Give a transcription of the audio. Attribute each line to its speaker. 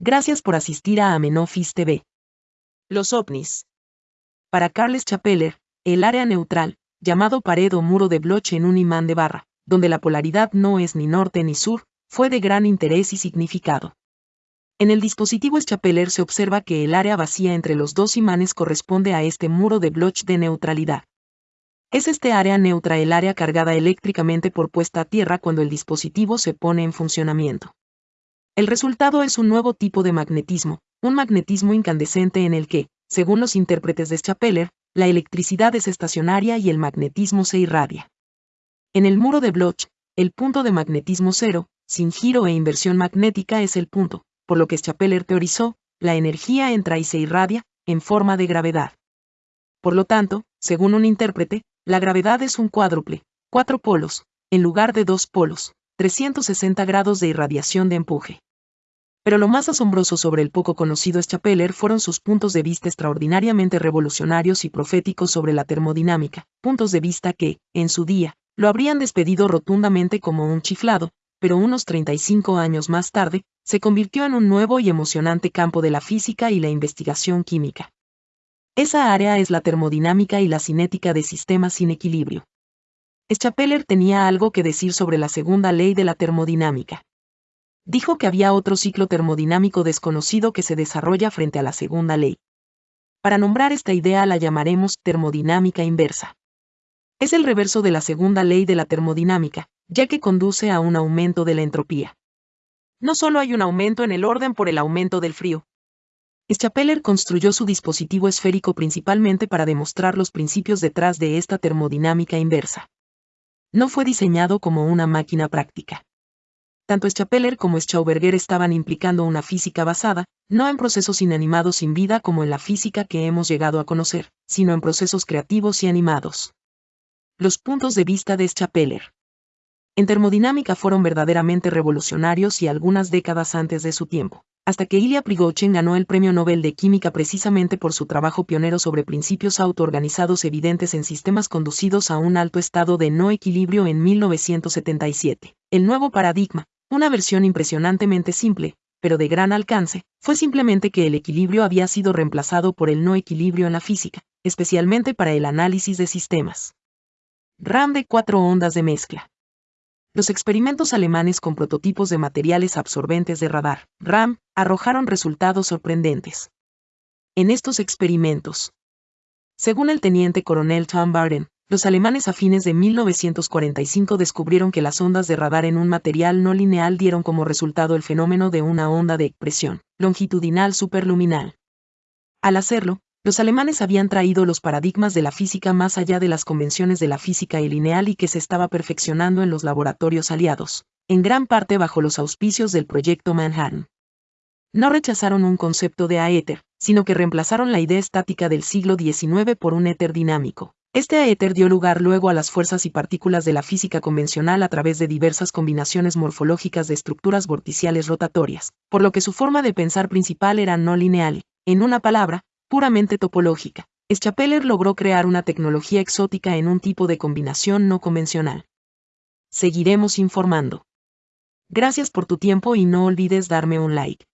Speaker 1: Gracias por asistir a Amenofis TV. Los ovnis. Para Carles Chapeller, el área neutral, llamado pared o muro de Bloch en un imán de barra, donde la polaridad no es ni norte ni sur, fue de gran interés y significado. En el dispositivo Chapeller se observa que el área vacía entre los dos imanes corresponde a este muro de Bloch de neutralidad. Es este área neutra el área cargada eléctricamente por puesta a tierra cuando el dispositivo se pone en funcionamiento. El resultado es un nuevo tipo de magnetismo, un magnetismo incandescente en el que, según los intérpretes de Chapeller, la electricidad es estacionaria y el magnetismo se irradia. En el muro de Bloch, el punto de magnetismo cero, sin giro e inversión magnética es el punto, por lo que Chapeller teorizó, la energía entra y se irradia, en forma de gravedad. Por lo tanto, según un intérprete, la gravedad es un cuádruple, cuatro polos, en lugar de dos polos, 360 grados de irradiación de empuje. Pero lo más asombroso sobre el poco conocido Chapeller fueron sus puntos de vista extraordinariamente revolucionarios y proféticos sobre la termodinámica, puntos de vista que, en su día, lo habrían despedido rotundamente como un chiflado, pero unos 35 años más tarde, se convirtió en un nuevo y emocionante campo de la física y la investigación química. Esa área es la termodinámica y la cinética de sistemas sin equilibrio. Schapeller tenía algo que decir sobre la segunda ley de la termodinámica. Dijo que había otro ciclo termodinámico desconocido que se desarrolla frente a la segunda ley. Para nombrar esta idea la llamaremos termodinámica inversa. Es el reverso de la segunda ley de la termodinámica, ya que conduce a un aumento de la entropía. No solo hay un aumento en el orden por el aumento del frío, Schapeller construyó su dispositivo esférico principalmente para demostrar los principios detrás de esta termodinámica inversa. No fue diseñado como una máquina práctica. Tanto Schapeller como Schauberger estaban implicando una física basada, no en procesos inanimados sin vida como en la física que hemos llegado a conocer, sino en procesos creativos y animados. Los puntos de vista de Schapeller. En termodinámica fueron verdaderamente revolucionarios y algunas décadas antes de su tiempo hasta que Ilya Prigogine ganó el Premio Nobel de Química precisamente por su trabajo pionero sobre principios autoorganizados evidentes en sistemas conducidos a un alto estado de no equilibrio en 1977. El nuevo paradigma, una versión impresionantemente simple, pero de gran alcance, fue simplemente que el equilibrio había sido reemplazado por el no equilibrio en la física, especialmente para el análisis de sistemas. RAM de cuatro ondas de mezcla los experimentos alemanes con prototipos de materiales absorbentes de radar, RAM, arrojaron resultados sorprendentes. En estos experimentos, según el teniente coronel Tom Barden, los alemanes a fines de 1945 descubrieron que las ondas de radar en un material no lineal dieron como resultado el fenómeno de una onda de expresión longitudinal superluminal. Al hacerlo, los alemanes habían traído los paradigmas de la física más allá de las convenciones de la física lineal y que se estaba perfeccionando en los laboratorios aliados, en gran parte bajo los auspicios del proyecto Manhattan. No rechazaron un concepto de aéter, sino que reemplazaron la idea estática del siglo XIX por un éter dinámico. Este aéter dio lugar luego a las fuerzas y partículas de la física convencional a través de diversas combinaciones morfológicas de estructuras vorticiales rotatorias, por lo que su forma de pensar principal era no lineal, en una palabra, puramente topológica. Schapeller logró crear una tecnología exótica en un tipo de combinación no convencional. Seguiremos informando. Gracias por tu tiempo y no olvides darme un like.